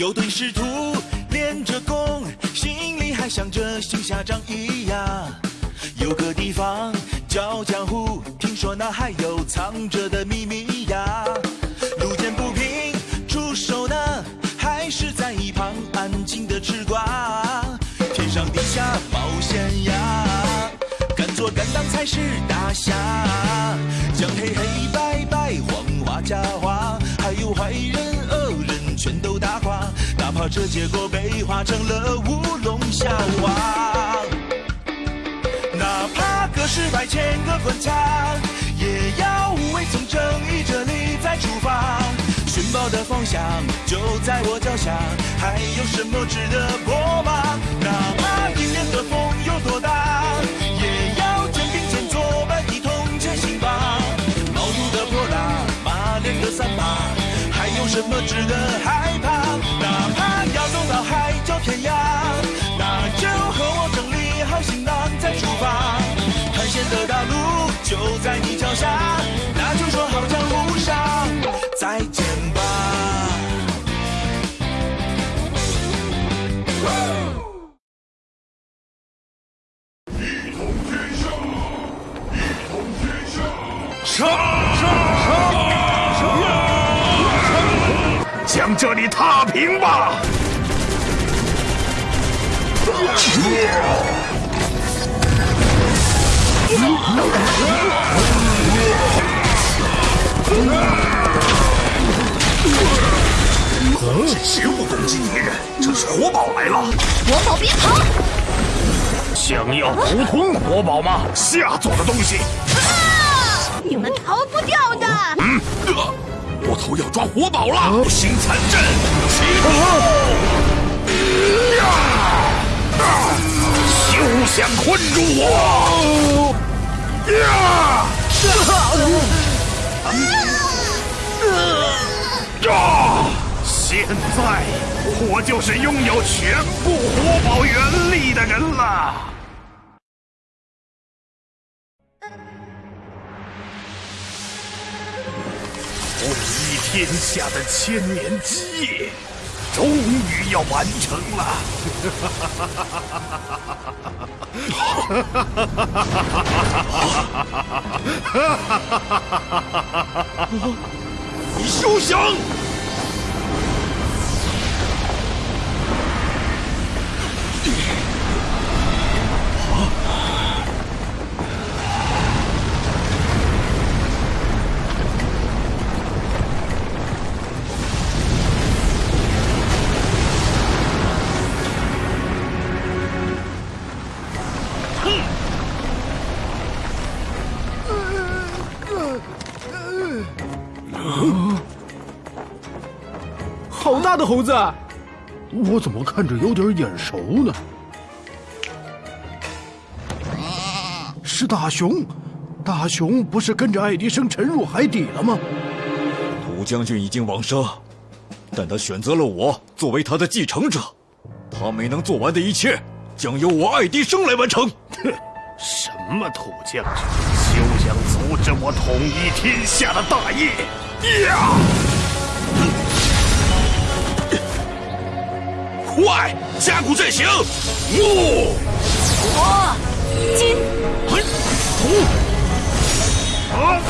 有对师徒练着功，心里还想着行侠仗义呀。有个地方叫江湖，听说那还有藏着的秘密呀。路见不平出手呢，还是在一旁安静的吃瓜。天上地下冒险呀，敢做敢当才是大侠。这结果被画成了乌龙笑话。哪怕隔世百千个关卡，也要无畏从正义这里再出发。寻宝的方向就在我脚下，还有什么值得过吗？哪怕迎面的风有多大，也要肩并肩作伴一同前行吧。毛肚的泼辣，马脸的三八，还有什么值得害怕？天涯，那就和我整理好行囊再出发。探险的大路就在你脚下，那就说好江湖上再见吧。杀！杀！杀！将这里踏平吧！这食物攻击敌人，这是活宝来了！活宝别跑！想要独吞活宝吗？下作的东西！啊！你们逃不掉的！嗯，魔头要抓活宝了！五行残阵启动！呀！休想困住我！呀！啊！现在我就是拥有全部活宝原力的人了。统一天下的千年基业，终于要完成了。你休想！好大的猴子！我怎么看着有点眼熟呢？是大熊，大熊不是跟着爱迪生沉入海底了吗？涂将军已经往生，但他选择了我作为他的继承者，他没能做完的一切，将由我爱迪生来完成。哼，什么土将军，休想阻止我统一天下的大业！呀！快，加固阵型！木、火、金、土。啊！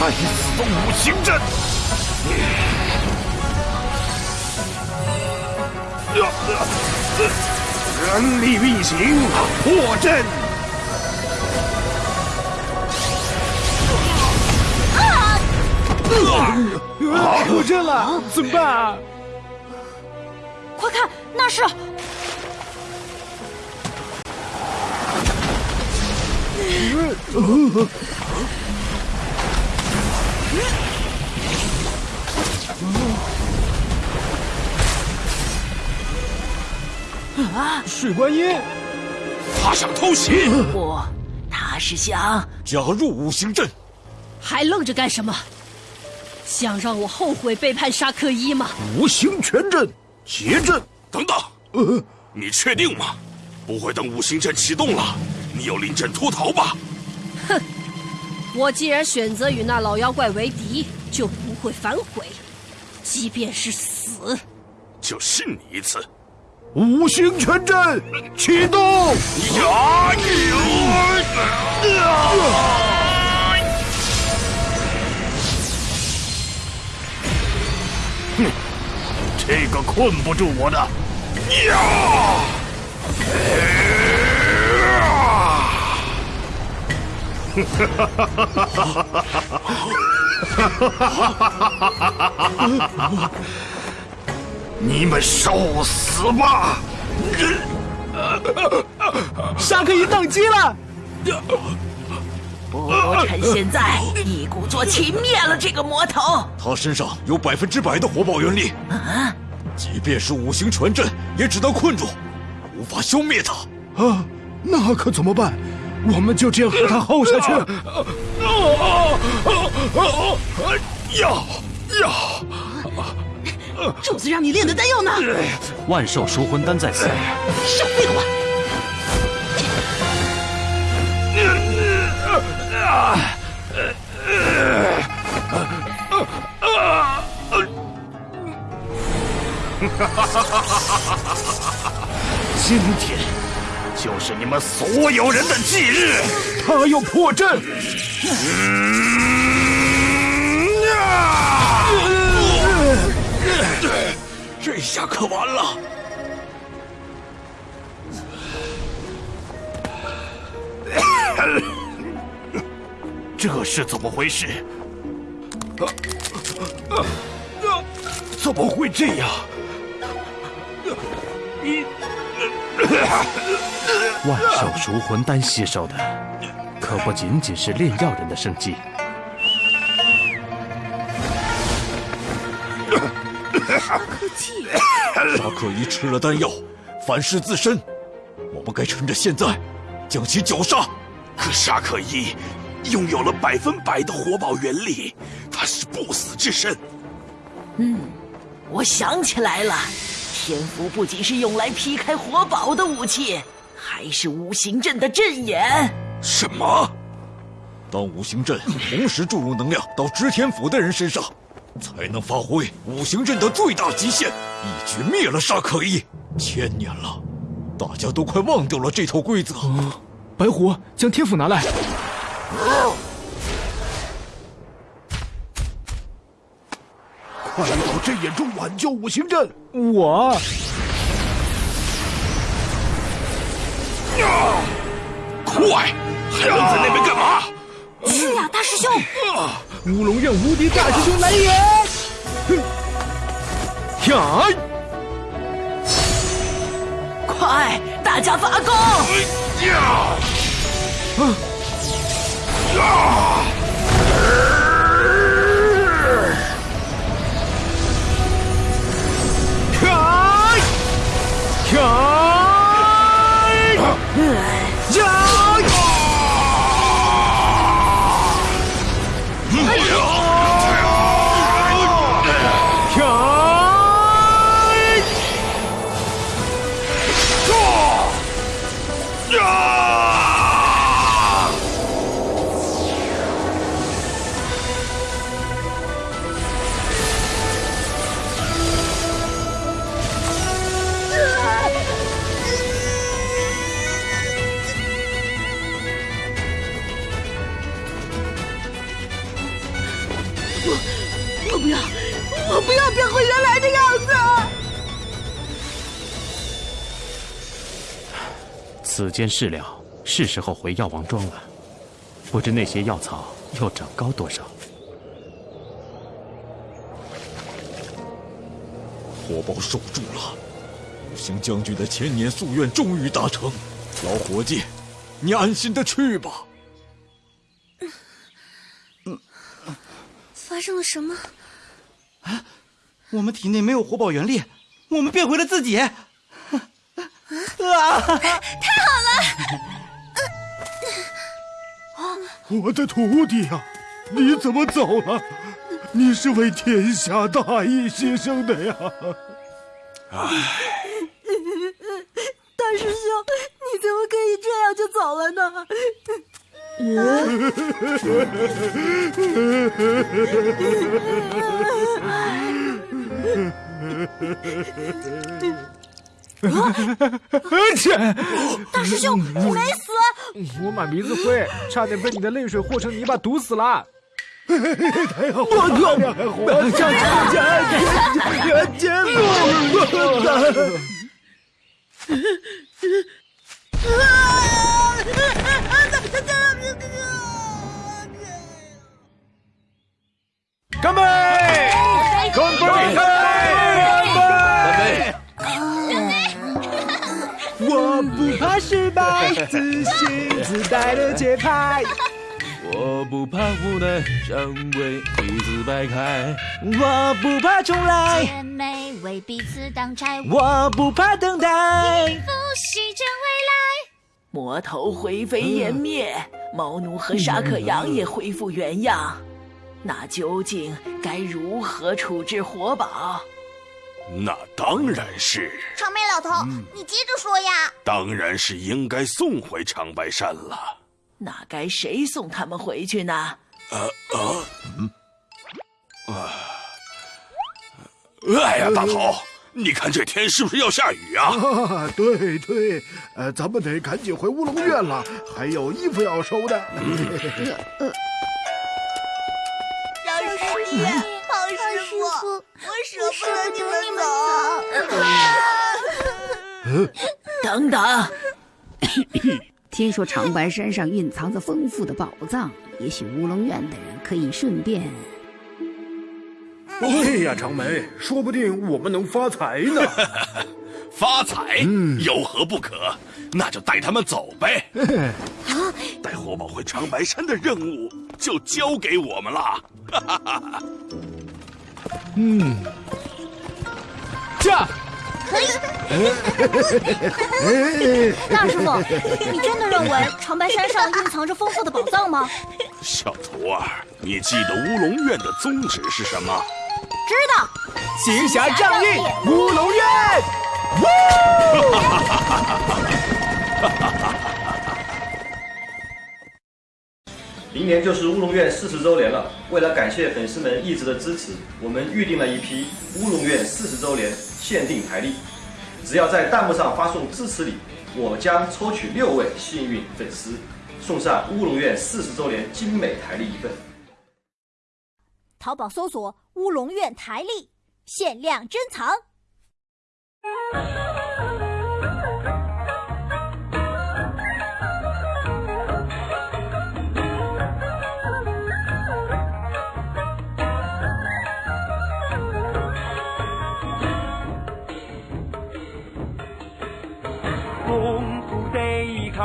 该死的五行阵！人力运行，破阵！啊！破阵了，怎么办？快看，那是……啊！水观音，他想偷袭！不，他是想加入五行阵。还愣着干什么？想让我后悔背叛沙克一吗？五行全阵，结阵！等等，呃，你确定吗？不会等五行阵启动了，你要临阵脱逃吧？哼！我既然选择与那老妖怪为敌，就不会反悔，即便是。死。就信你一次。五行全阵启动！呀！哼，这个困不住我的。呀！哈哈哈哈哈哈哈哈哈哈哈哈哈哈哈哈哈哈！你们受死吧！沙克伊宕机了。不趁现在一鼓作气灭了这个魔头。他身上有百分之百的火爆原力，啊！即便是五行传阵，也只能困住，无法消灭他。啊，那可怎么办？我们就这样和他耗下去？要要！主子让你炼的丹药呢？万寿赎魂丹在此。少废话！今天就是你们所有人的忌日。他要破阵。这下可完了！这是怎么回事？怎么会这样？万寿赎魂丹吸收的，可不仅仅是炼药人的生机。沙克季，沙克伊吃了丹药，反噬自身。我们该趁着现在，将其绞杀。可沙克伊拥有了百分百的火宝原力，他是不死之身。嗯，我想起来了，天符不仅是用来劈开火宝的武器，还是五行阵的阵眼。什么？当五行阵同时注入能量到知天府的人身上。才能发挥五行阵的最大极限，一举灭了沙可一。千年了，大家都快忘掉了这套规则。白虎，将天斧拿来。快到阵眼中挽救五行阵！我。快，还愣在那边干嘛？去呀，大师兄！乌龙院无敌大师兄来也！呀！快，大家发功！呀！呀！开！开！此间事了，是时候回药王庄了。不知那些药草又长高多少？火宝守住了，五行将军的千年夙愿终于达成。老伙计，你安心的去吧。嗯，发生了什么？啊，我们体内没有火宝原力，我们变回了自己。啊！太好了！我的徒弟呀，你怎么走了？你是为天下大义牺牲的呀！唉，大师兄，你怎么可以这样就走了呢？大师兄，你没死！我满鼻子灰，差点被你的泪水和成泥巴毒死了。太好了，我靠，还活着！天天路，干杯！干杯！怕失败，自信自带的节拍。我不怕无奈，将为彼此摆开。我不怕重来，姐妹为彼此。我不怕等待，一副西征未来。魔头灰飞烟灭，猫奴和沙克羊也恢复原样。那究竟该如何处置活宝？那当然是长眉老头，你接着说呀。当然是应该送回长白山了。那该谁送他们回去呢？呃啊，嗯，啊，哎呀，大头，你看这天是不是要下雨啊？啊，对对，呃，咱们得赶紧回乌龙院了，还有衣服要收的。老师弟，好师傅，我舍不得你们走。等等。听说长白山上蕴藏着丰富的宝藏，也许乌龙院的人可以顺便。对呀，长梅，说不定我们能发财呢。发财？有何不可？那就带他们走呗。带活宝回长白山的任务就交给我们了。嗯，驾！可以。大师傅，你真的认为长白山上蕴藏着丰富的宝藏吗？小徒儿，你记得乌龙院的宗旨是什么？知道。行侠仗义，乌龙院。明年就是乌龙院四十周年了，为了感谢粉丝们一直的支持，我们预定了一批乌龙院四十周年限定台历。只要在弹幕上发送支持你，我将抽取六位幸运粉丝，送上乌龙院四十周年精美台历一份。淘宝搜索“乌龙院台历”，限量珍藏。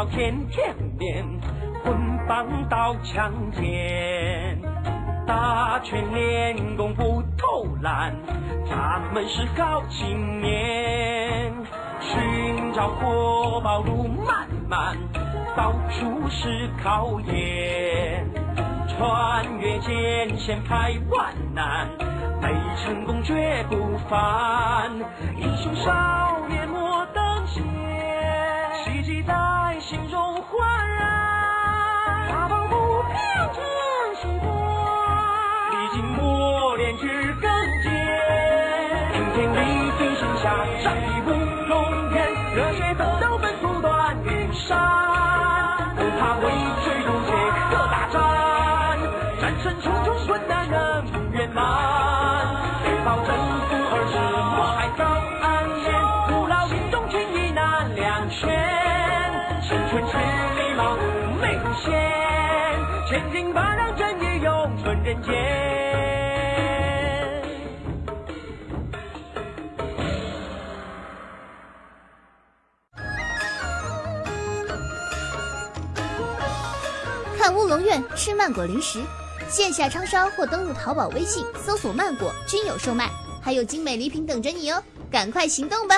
天天练，棍棒刀枪剑，打拳练功不偷懒，咱们是好青年。寻找活宝路漫漫，到处是考验，穿越艰险排万难，没成功绝不凡，英雄山是礼貌，没无限，千金万让正义永存人间。看乌龙院吃曼果零食，线下超商或登录淘宝、微信搜索“曼果”均有售卖，还有精美礼品等着你哦！赶快行动吧！